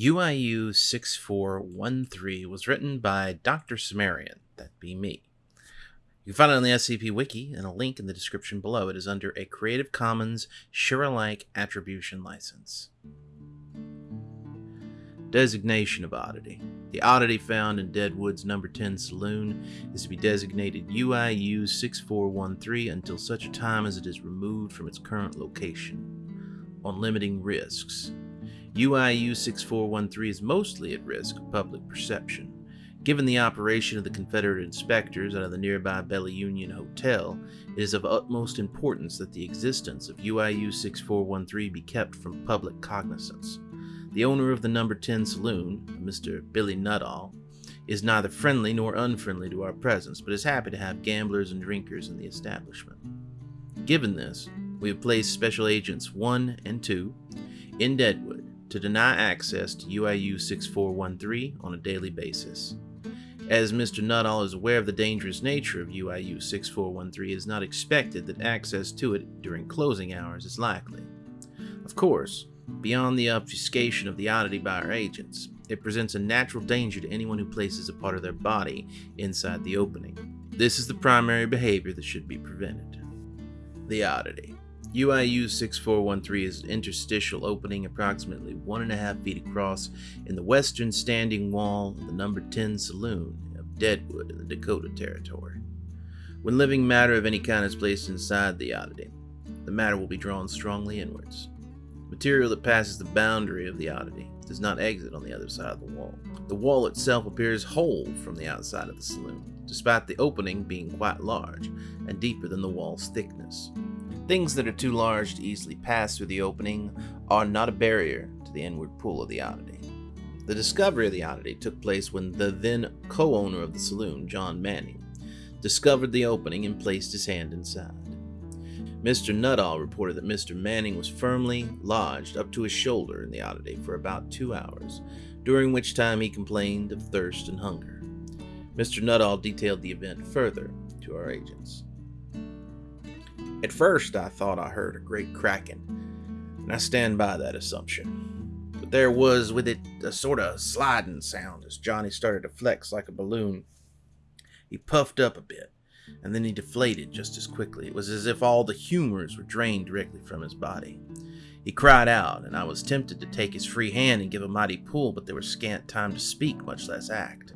UIU 6413 was written by Dr. Sumerian, that be me. You can find it on the SCP Wiki and a link in the description below. It is under a Creative Commons share-alike attribution license. Designation of Oddity. The oddity found in Deadwood's number 10 saloon is to be designated UIU 6413 until such a time as it is removed from its current location. On limiting risks. UIU 6413 is mostly at risk of public perception. Given the operation of the Confederate inspectors out of the nearby Bella Union Hotel, it is of utmost importance that the existence of UIU 6413 be kept from public cognizance. The owner of the number 10 saloon, Mr. Billy Nuttall, is neither friendly nor unfriendly to our presence, but is happy to have gamblers and drinkers in the establishment. Given this, we have placed Special Agents 1 and 2 in Deadwood to deny access to UIU 6413 on a daily basis. As Mr. Nuttall is aware of the dangerous nature of UIU 6413, it is not expected that access to it during closing hours is likely. Of course, beyond the obfuscation of the oddity by our agents, it presents a natural danger to anyone who places a part of their body inside the opening. This is the primary behavior that should be prevented. The oddity. UIU 6413 is an interstitial opening approximately one and a half feet across in the western standing wall of the number 10 saloon of Deadwood in the Dakota Territory. When living matter of any kind is placed inside the oddity, the matter will be drawn strongly inwards. Material that passes the boundary of the oddity does not exit on the other side of the wall. The wall itself appears whole from the outside of the saloon, despite the opening being quite large and deeper than the wall's thickness. Things that are too large to easily pass through the opening are not a barrier to the inward pull of the oddity. The discovery of the oddity took place when the then co owner of the saloon, John Manning, discovered the opening and placed his hand inside. Mr. Nuttall reported that Mr. Manning was firmly lodged up to his shoulder in the oddity for about two hours, during which time he complained of thirst and hunger. Mr. Nuttall detailed the event further to our agents. At first, I thought I heard a great cracking, and I stand by that assumption. But there was with it a sort of sliding sound as Johnny started to flex like a balloon. He puffed up a bit, and then he deflated just as quickly. It was as if all the humors were drained directly from his body. He cried out, and I was tempted to take his free hand and give a mighty pull, but there was scant time to speak, much less act.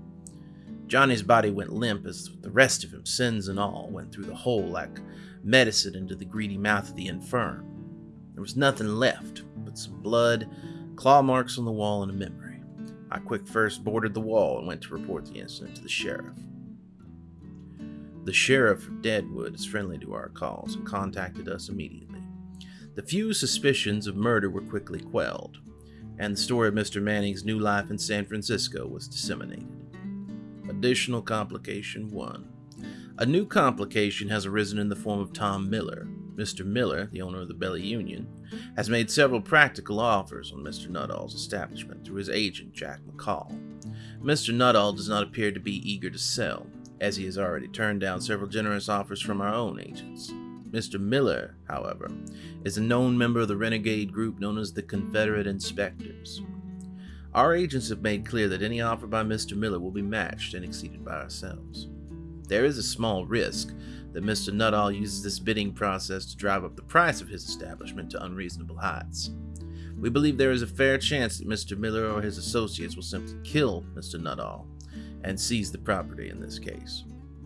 Johnny's body went limp as the rest of him, sins and all, went through the hole like medicine into the greedy mouth of the infirm. There was nothing left but some blood, claw marks on the wall, and a memory. I quick first boarded the wall and went to report the incident to the sheriff. The sheriff of Deadwood is friendly to our calls and contacted us immediately. The few suspicions of murder were quickly quelled, and the story of Mr. Manning's new life in San Francisco was disseminated. Additional complication 1. A new complication has arisen in the form of Tom Miller. Mr. Miller, the owner of the Bella Union, has made several practical offers on Mr. Nuttall's establishment through his agent, Jack McCall. Mr. Nuttall does not appear to be eager to sell, as he has already turned down several generous offers from our own agents. Mr. Miller, however, is a known member of the renegade group known as the Confederate Inspectors. Our agents have made clear that any offer by Mr. Miller will be matched and exceeded by ourselves. There is a small risk that Mr. Nuttall uses this bidding process to drive up the price of his establishment to unreasonable heights. We believe there is a fair chance that Mr. Miller or his associates will simply kill Mr. Nuttall and seize the property in this case.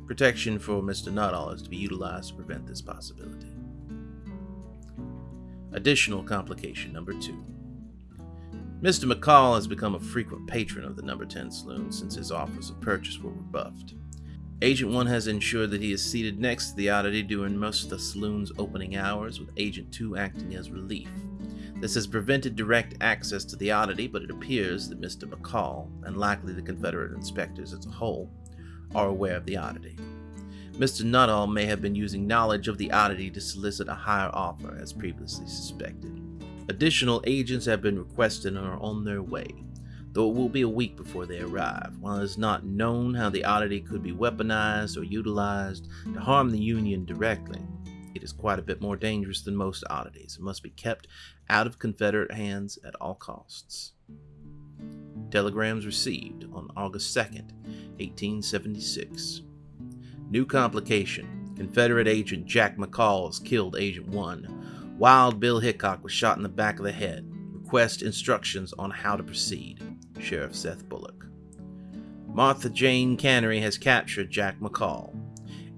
Protection for Mr. Nuttall is to be utilized to prevent this possibility. Additional complication number two. Mr. McCall has become a frequent patron of the number 10 saloon since his offers of purchase were rebuffed. Agent 1 has ensured that he is seated next to the oddity during most of the saloon's opening hours, with Agent 2 acting as relief. This has prevented direct access to the oddity, but it appears that Mr. McCall, and likely the Confederate inspectors as a whole, are aware of the oddity. Mr. Nuttall may have been using knowledge of the oddity to solicit a higher offer, as previously suspected. Additional agents have been requested and are on their way, though it will be a week before they arrive. While it is not known how the oddity could be weaponized or utilized to harm the Union directly, it is quite a bit more dangerous than most oddities and must be kept out of Confederate hands at all costs. Telegrams received on August 2nd, 1876. New complication. Confederate agent Jack McCall has killed Agent 1. Wild Bill Hickok was shot in the back of the head. Request instructions on how to proceed. Sheriff Seth Bullock. Martha Jane Canary has captured Jack McCall.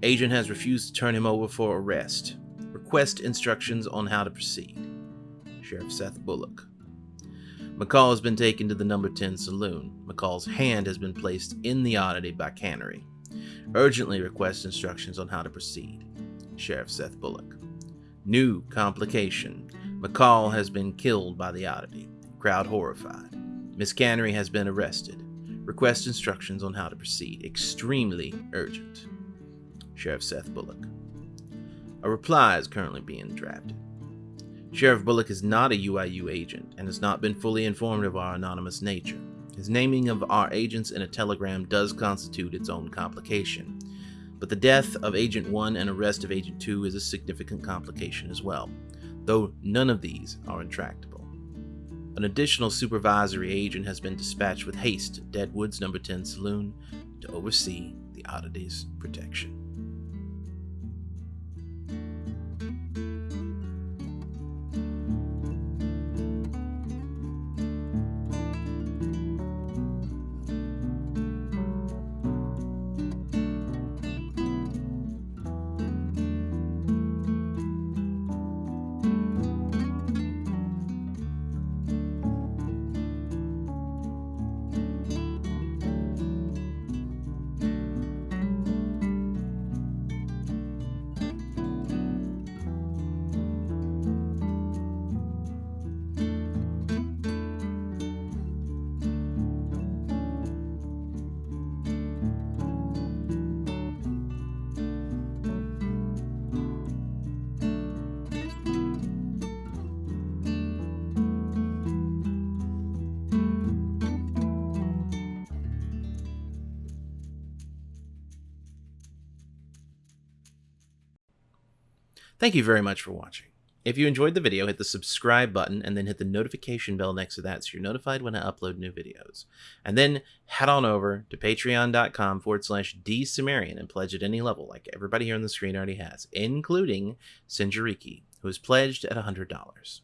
Agent has refused to turn him over for arrest. Request instructions on how to proceed. Sheriff Seth Bullock. McCall has been taken to the number 10 saloon. McCall's hand has been placed in the oddity by Canary. Urgently request instructions on how to proceed. Sheriff Seth Bullock. New complication. McCall has been killed by the oddity. Crowd horrified. Miss Canary has been arrested. Request instructions on how to proceed. Extremely urgent. Sheriff Seth Bullock. A reply is currently being drafted. Sheriff Bullock is not a UIU agent and has not been fully informed of our anonymous nature. His naming of our agents in a telegram does constitute its own complication, but the death of Agent 1 and arrest of Agent 2 is a significant complication as well, though none of these are intractable. An additional supervisory agent has been dispatched with haste to Deadwood's number 10 saloon to oversee the oddity's protection. Thank you very much for watching. If you enjoyed the video, hit the subscribe button and then hit the notification bell next to that so you're notified when I upload new videos. And then head on over to patreon.com forward slash dsumerian and pledge at any level like everybody here on the screen already has, including Sinjariki, who has pledged at $100.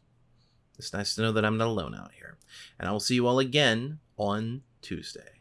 It's nice to know that I'm not alone out here. And I will see you all again on Tuesday.